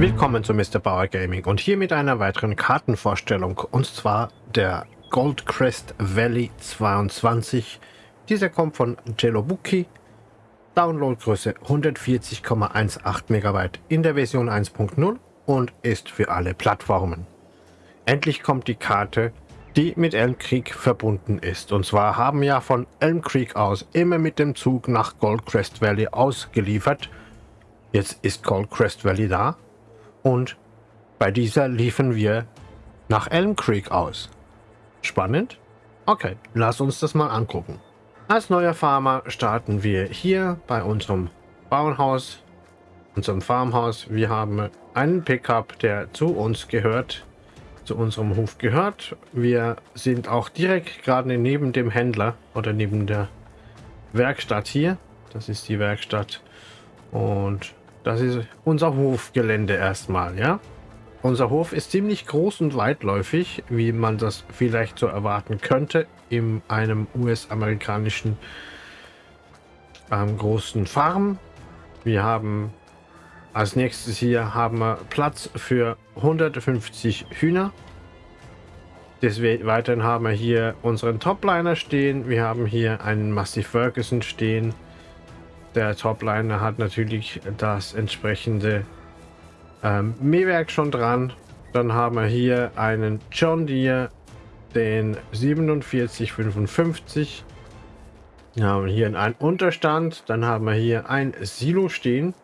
Willkommen zu Mr. Bauer Gaming und hier mit einer weiteren Kartenvorstellung und zwar der Goldcrest Valley 22. Dieser kommt von Jelobuki, Downloadgröße 140,18 MB in der Version 1.0 und ist für alle Plattformen. Endlich kommt die Karte, die mit Elm Creek verbunden ist. Und zwar haben ja von Elm Creek aus immer mit dem Zug nach Goldcrest Valley ausgeliefert. Jetzt ist Goldcrest Valley da und bei dieser liefen wir nach Elm Creek aus. Spannend? Okay, lass uns das mal angucken. Als neuer Farmer starten wir hier bei unserem Bauernhaus, unserem Farmhaus. Wir haben einen Pickup, der zu uns gehört, zu unserem Hof gehört. Wir sind auch direkt gerade neben dem Händler oder neben der Werkstatt hier. Das ist die Werkstatt und das ist unser Hofgelände erstmal, ja. Unser Hof ist ziemlich groß und weitläufig, wie man das vielleicht so erwarten könnte in einem US-amerikanischen ähm, großen Farm. Wir haben als nächstes hier haben wir Platz für 150 Hühner. Des Weiteren haben wir hier unseren Topliner stehen. Wir haben hier einen Massey Ferguson stehen. Der Topliner hat natürlich das entsprechende ähm, Mähwerk schon dran. Dann haben wir hier einen John Deere, den 4755. Wir haben hier einen Unterstand. Dann haben wir hier ein Silo stehen.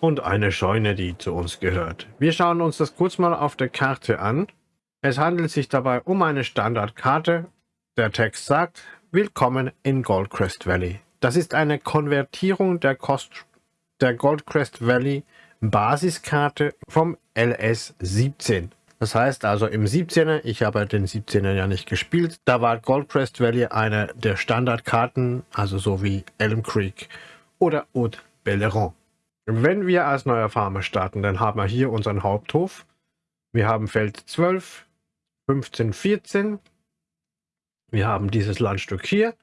Und eine Scheune, die zu uns gehört. Wir schauen uns das kurz mal auf der Karte an. Es handelt sich dabei um eine Standardkarte. Der Text sagt, Willkommen in Goldcrest Valley. Das ist eine Konvertierung der, Kost der Goldcrest Valley Basiskarte vom LS 17. Das heißt also im 17er, ich habe den 17er ja nicht gespielt, da war Goldcrest Valley eine der Standardkarten, also so wie Elm Creek oder Haute Belleron. Wenn wir als neuer Farmer starten, dann haben wir hier unseren Haupthof. Wir haben Feld 12, 15, 14, wir haben dieses Landstück hier.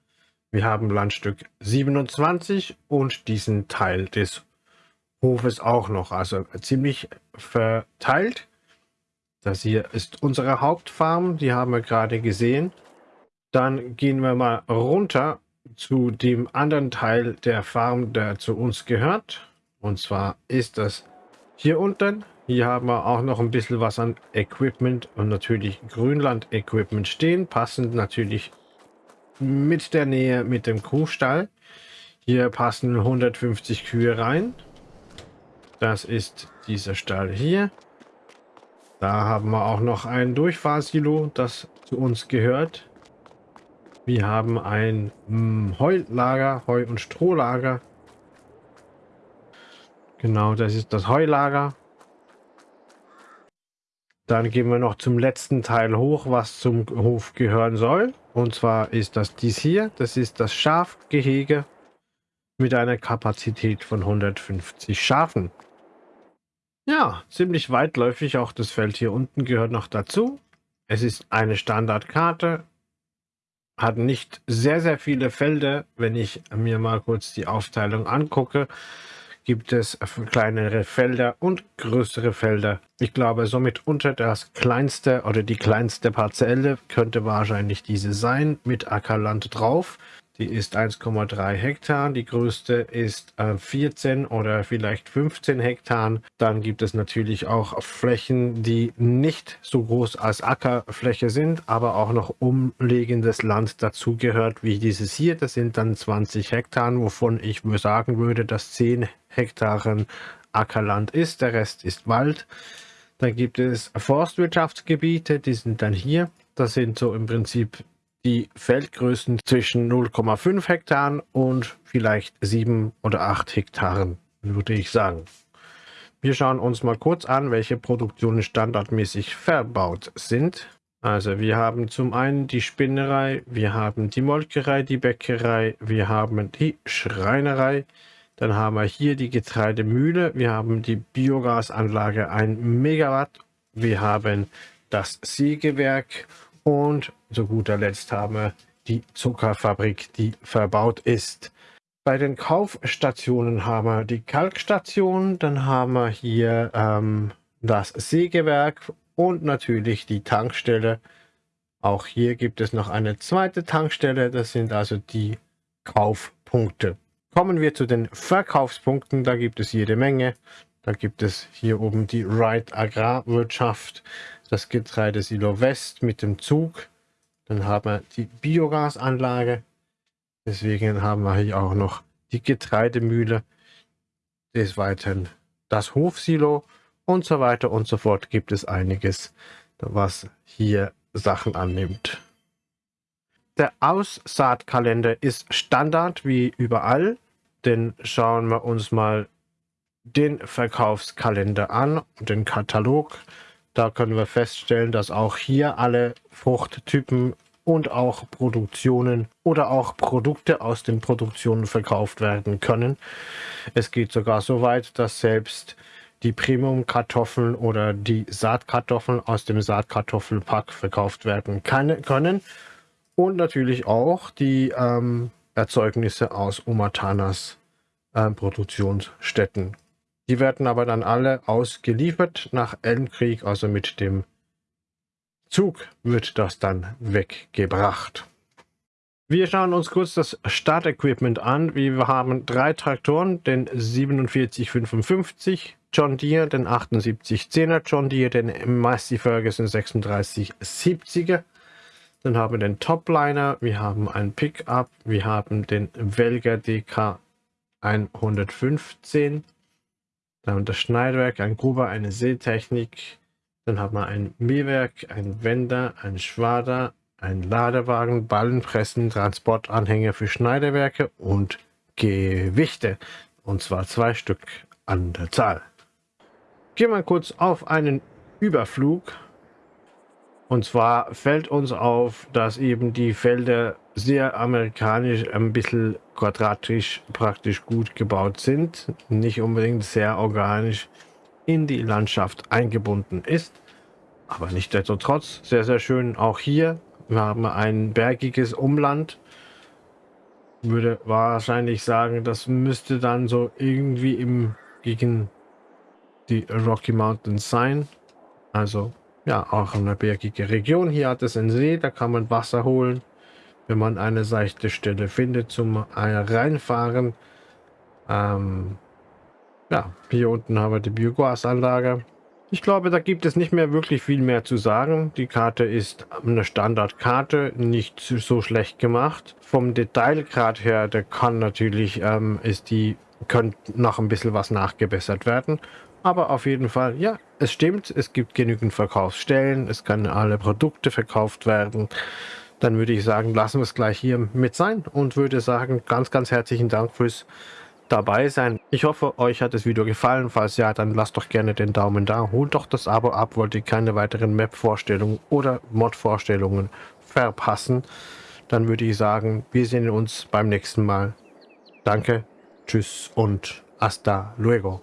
Wir haben Landstück 27 und diesen Teil des Hofes auch noch. Also ziemlich verteilt. Das hier ist unsere Hauptfarm. Die haben wir gerade gesehen. Dann gehen wir mal runter zu dem anderen Teil der Farm, der zu uns gehört. Und zwar ist das hier unten. Hier haben wir auch noch ein bisschen was an Equipment und natürlich Grünland-Equipment stehen. Passend natürlich mit der Nähe mit dem Kuhstall. Hier passen 150 Kühe rein. Das ist dieser Stall hier. Da haben wir auch noch ein Durchfahrsilo, das zu uns gehört. Wir haben ein hm, Heulager, Heu- und Strohlager. Genau, das ist das Heulager. Dann gehen wir noch zum letzten Teil hoch, was zum Hof gehören soll. Und zwar ist das dies hier. Das ist das Schafgehege mit einer Kapazität von 150 Schafen. Ja, ziemlich weitläufig. Auch das Feld hier unten gehört noch dazu. Es ist eine Standardkarte. Hat nicht sehr, sehr viele Felder. Wenn ich mir mal kurz die Aufteilung angucke, gibt es kleinere Felder und größere Felder. Ich glaube, somit unter das kleinste oder die kleinste Parzelle könnte wahrscheinlich diese sein mit Ackerland drauf. Die ist 1,3 Hektar. Die größte ist äh, 14 oder vielleicht 15 Hektar. Dann gibt es natürlich auch Flächen, die nicht so groß als Ackerfläche sind, aber auch noch umlegendes Land dazugehört, wie dieses hier. Das sind dann 20 Hektar, wovon ich sagen würde, dass 10 Hektaren Ackerland ist. Der Rest ist Wald. Dann gibt es Forstwirtschaftsgebiete, die sind dann hier. Das sind so im Prinzip die Feldgrößen zwischen 0,5 Hektaren und vielleicht 7 oder 8 Hektaren, würde ich sagen. Wir schauen uns mal kurz an, welche Produktionen standardmäßig verbaut sind. Also wir haben zum einen die Spinnerei, wir haben die Molkerei, die Bäckerei, wir haben die Schreinerei, dann haben wir hier die Getreidemühle, wir haben die Biogasanlage 1 Megawatt, wir haben das Sägewerk und zu guter Letzt haben wir die Zuckerfabrik, die verbaut ist. Bei den Kaufstationen haben wir die Kalkstation, dann haben wir hier ähm, das Sägewerk und natürlich die Tankstelle. Auch hier gibt es noch eine zweite Tankstelle, das sind also die Kaufpunkte. Kommen wir zu den Verkaufspunkten, da gibt es jede Menge. Da gibt es hier oben die Ride Agrarwirtschaft, das Getreidesilo West mit dem Zug. Dann haben wir die Biogasanlage. Deswegen haben wir hier auch noch die Getreidemühle. Des Weiteren das Hofsilo und so weiter und so fort gibt es einiges, was hier Sachen annimmt. Der Aussaatkalender ist Standard wie überall, denn schauen wir uns mal den Verkaufskalender an, den Katalog. Da können wir feststellen, dass auch hier alle Fruchttypen und auch Produktionen oder auch Produkte aus den Produktionen verkauft werden können. Es geht sogar so weit, dass selbst die Premium-Kartoffeln oder die Saatkartoffeln aus dem Saatkartoffelpack verkauft werden kann, können. Und natürlich auch die ähm, Erzeugnisse aus Umatanas äh, Produktionsstätten die werden aber dann alle ausgeliefert nach Elmkrieg, also mit dem Zug wird das dann weggebracht. Wir schauen uns kurz das Startequipment an. Wir haben drei Traktoren, den 4755 John Deere, den 7810er John Deere, den Massey Ferguson 3670er. Dann haben wir den Topliner, wir haben ein Pickup, wir haben den Welger DK 115 dann das Schneidwerk, ein Gruber, eine Seetechnik. Dann haben wir ein Mähwerk, ein Wender, ein Schwader, ein Ladewagen, Ballenpressen, Transportanhänger für Schneiderwerke und Gewichte. Und zwar zwei Stück an der Zahl. Gehen wir kurz auf einen Überflug und zwar fällt uns auf, dass eben die Felder sehr amerikanisch, ein bisschen quadratisch praktisch gut gebaut sind. Nicht unbedingt sehr organisch in die Landschaft eingebunden ist. Aber nichtsdestotrotz sehr, sehr schön. Auch hier, wir haben ein bergiges Umland. Würde wahrscheinlich sagen, das müsste dann so irgendwie im gegen die Rocky Mountains sein. Also ja, auch eine bergige Region. Hier hat es einen See, da kann man Wasser holen, wenn man eine seichte Stelle findet zum Reinfahren. Ähm, ja, hier unten haben wir die Biogasanlage. Ich glaube, da gibt es nicht mehr wirklich viel mehr zu sagen. Die Karte ist eine Standardkarte, nicht so schlecht gemacht. Vom Detailgrad her, der kann natürlich, ähm, ist die, könnte noch ein bisschen was nachgebessert werden. Aber auf jeden Fall, ja, es stimmt, es gibt genügend Verkaufsstellen, es können alle Produkte verkauft werden. Dann würde ich sagen, lassen wir es gleich hier mit sein und würde sagen, ganz, ganz herzlichen Dank fürs dabei sein. Ich hoffe, euch hat das Video gefallen. Falls ja, dann lasst doch gerne den Daumen da. Holt doch das Abo ab, wollt ihr keine weiteren Map-Vorstellungen oder Mod-Vorstellungen verpassen. Dann würde ich sagen, wir sehen uns beim nächsten Mal. Danke, tschüss und hasta luego.